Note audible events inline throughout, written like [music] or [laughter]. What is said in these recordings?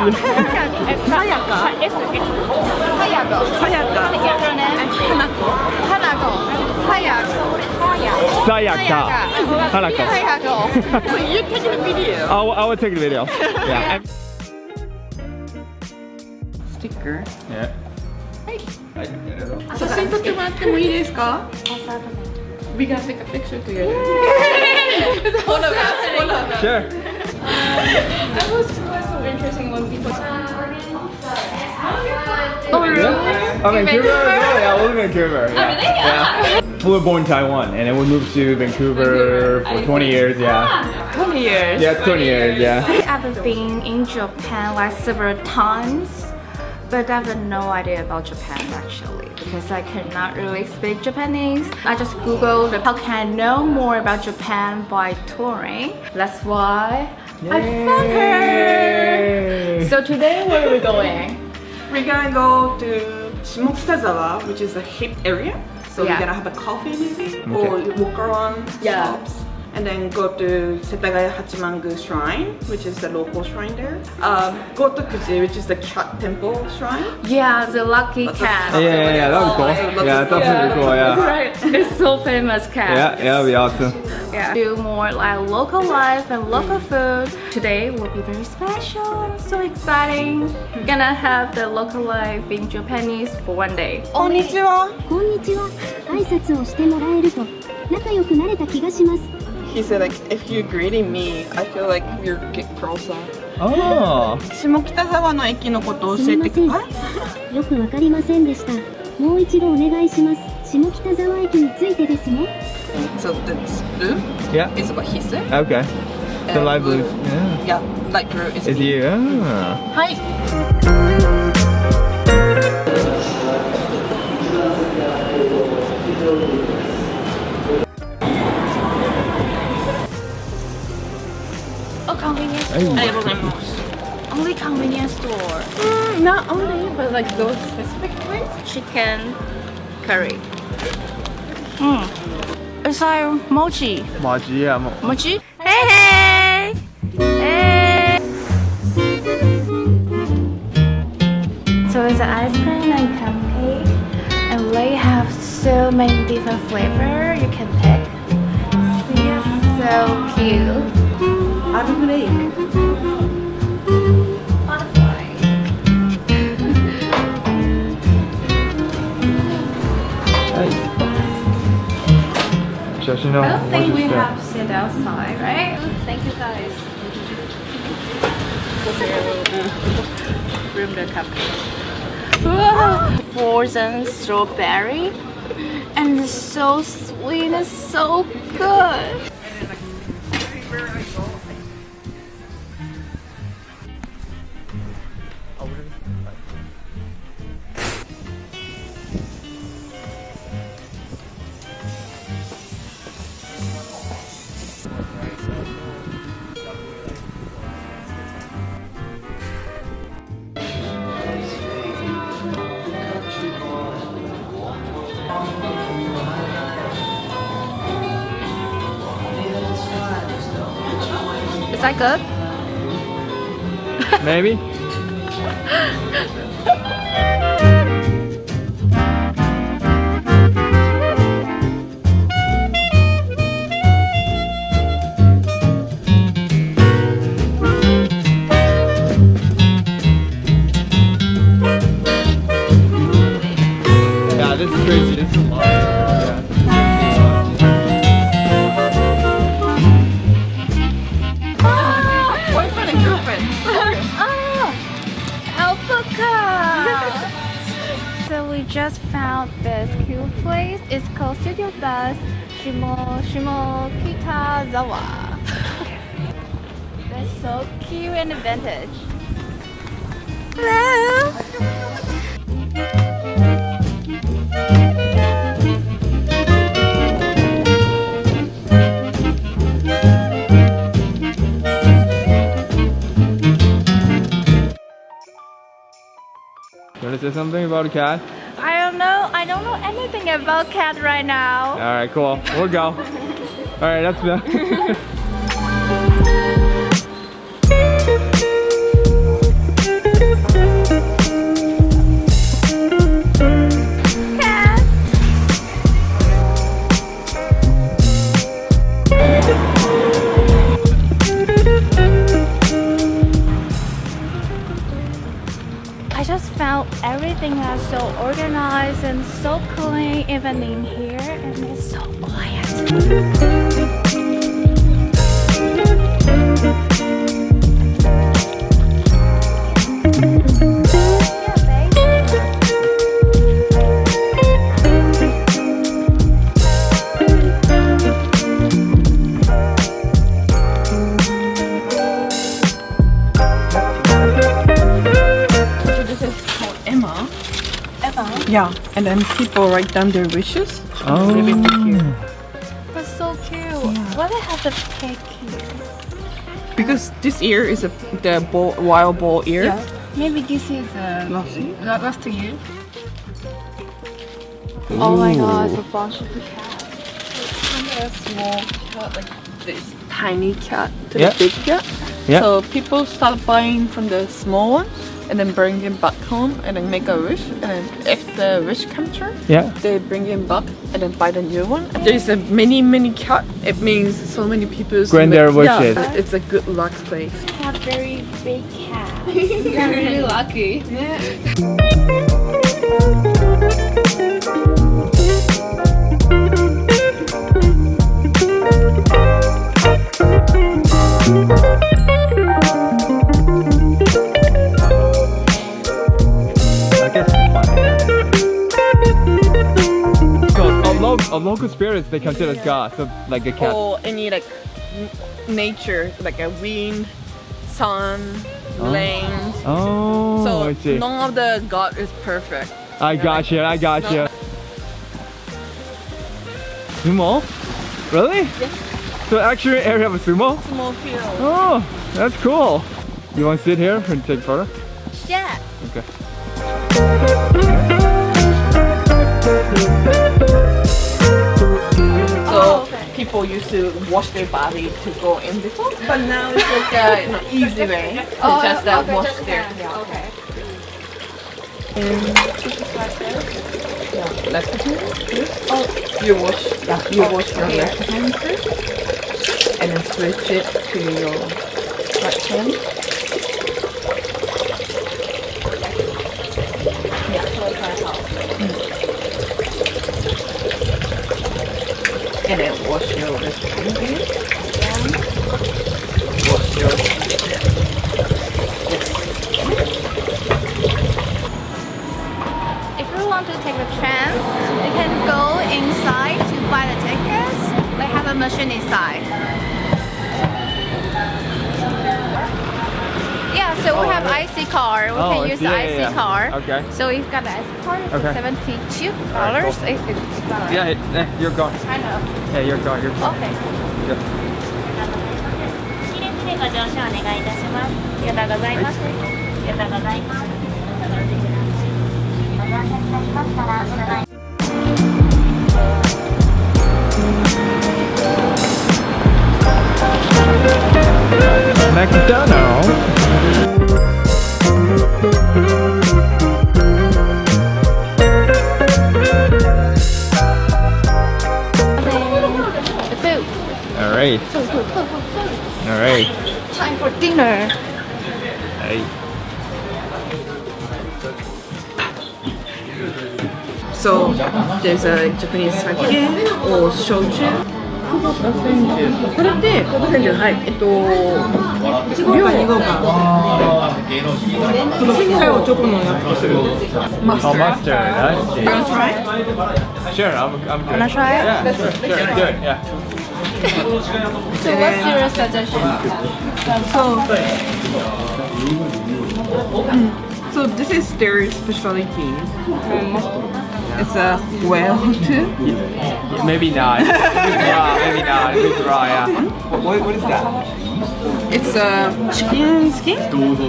is Sayaka. Sayaka. S S. Sayaka. Sayaka. What is your name? Hanako. Hanako. Sayaka. Sayaka. Hanako. Sayako. So you're taking a video. [laughs] I will, I will take the video. [laughs] Yeah. Sticker. Yeah. 写真撮ってもらってもいいですか We gotta take a picture together. [laughs] hold on, hold on. Sure. Uh, that was, was so interesting when people Oh, oh really? Oh, Vancouver? Yeah, I live in Vancouver. Yeah. yeah. We were born in Taiwan and then we moved to Vancouver for ah, 20 years. Yeah. 20 years. Yeah, 20 years. Yeah. I've been in Japan like several times, but I have no idea about Japan actually because I cannot really speak Japanese. I just googled how can I know more about Japan by touring. That's why I found her. So today where are we going? We're gonna go to Shimokitazawa, which is a hip area. So Yeah. we're gonna have a coffee maybe, or walk around Yeah. shops And then go to Setagaya Hachimangu Shrine, which is the local shrine there. Um, Gotokuji, which is the cat temple shrine. Yeah, the lucky That's a- cat. Yeah, yeah, yeah, that was cool. Yeah, that's really cool. Yeah. Right, it's so famous cat. Yeah, yeah, that'd be awesome. Yeah. Do more like local life and local food. Today will be very special. So exciting. We're gonna have the local life in Japanese for one day. こんにちは。こんにちは挨拶をしてもらえると仲良くなれた気がします He said like, if you're greeting me, I feel like you're get closer. Oh. 下北沢の駅のことを教えてくすみまあよくわかりませんでしたもう一度お願いします下北沢駅についてですね So this blue Yeah. is what he said. Okay. The And light blue. Yeah. Yeah, light blue is Is you? Ah. はい。convenience store. Only convenience store. Mm, not only, but like those specific ones. Chicken curry. Mm. It's like mochi. Mochi, yeah. Mo mochi? Hey, hey! Hey! So it's ice cream and cupcake. And they have so many different flavor you can pick. So cute. I'm know. I don't think we have to sit outside, right? Thank you guys. Room the cup. Frozen strawberry and it's so sweet and so good. Is that good? Maybe? [laughs] cute place. is called Studio Bus Shimo Shimokitazawa. [laughs] That's so cute and vintage. Hello. Want to say something about a cat? I don't know. I don't know anything about cat right now. Alright, cool. We'll go. Alright, that's the. [laughs] Yeah. So this is called Ema. Ema? Yeah. and then people write down their wishes. Oh. Why they have the cake here? Because this ear is a, the bull, wild bull ear. Yeah. Maybe this is uh, Lassie. that was to you. Oh my god, it's a bunch of cats. It's a small cat like this tiny cat to Yeah. the big cat. Yeah. So people start buying from the small one and then bring him back home and then make a wish. And then if the wish comes true, Yeah. they bring him back and then buy the new one. There's a many many cat. It means so many people Grant their wishes. Yeah, it's a good luck place. have very big cat. [laughs] You're really lucky. I a, local spirits they consider as god, so like a cat. Or any like nature, like a wind, sun, Oh. rain. Oh, So I see. none of the god is perfect. I got you. I got you. Sumo? Really? So actually area of a sumo? Small field. Oh, that's cool. You want to sit here and take a photo? Yeah. Okay. People used to wash their body to go in before, but now it's like a you easy way to just uh, wash their Okay. left hand. Oh, you wash. Yeah, you wash your left hand first, and then switch it to your right hand. Yeah, so it's like how. And then wash your hand again. Wash your If you want to take a tram, you can go inside to buy the tickets. They have a machine inside. So oh, we have okay. IC car. We oh, can use yeah, the IC yeah. car. Okay. So we've got the IC car. It's okay. seventy-two dollars. Right, cool. Yeah, eh, You're gone. I know. Yeah, you're Your car. Okay. Yeah. Food. All right. All right. Time for dinner. Hey. So there's a Japanese sake or shochu. これってポテセンジュはいえっと量が2号かこのちっちゃいおチョコのやつとする Oh, マスター mustard. I see. You wanna try? Sure, I'm, I'm good. Wanna try it? Yeah, sure, sure, good, yeah. [laughs] So what's your suggestion? So this is their specialty. It's a whale too. Maybe not. Maybe not. It's raw, yeah. What, what is that? It's a chicken skin.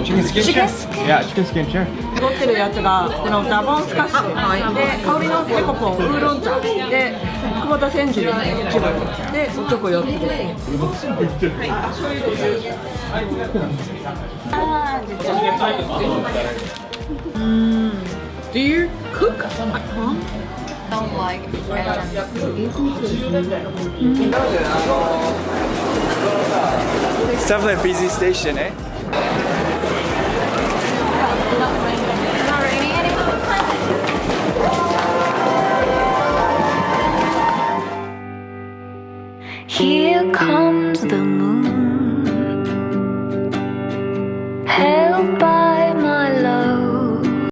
Chicken skin? Chicken skin? Yeah, chicken skin, sure. 持ってるやつがこのダボンスカッシュで香りのペコポンウーロン茶で久保田千住ですね一番でおチョコ4つですね Do you cook at home? Don't like It's definitely a busy station, eh? Here comes the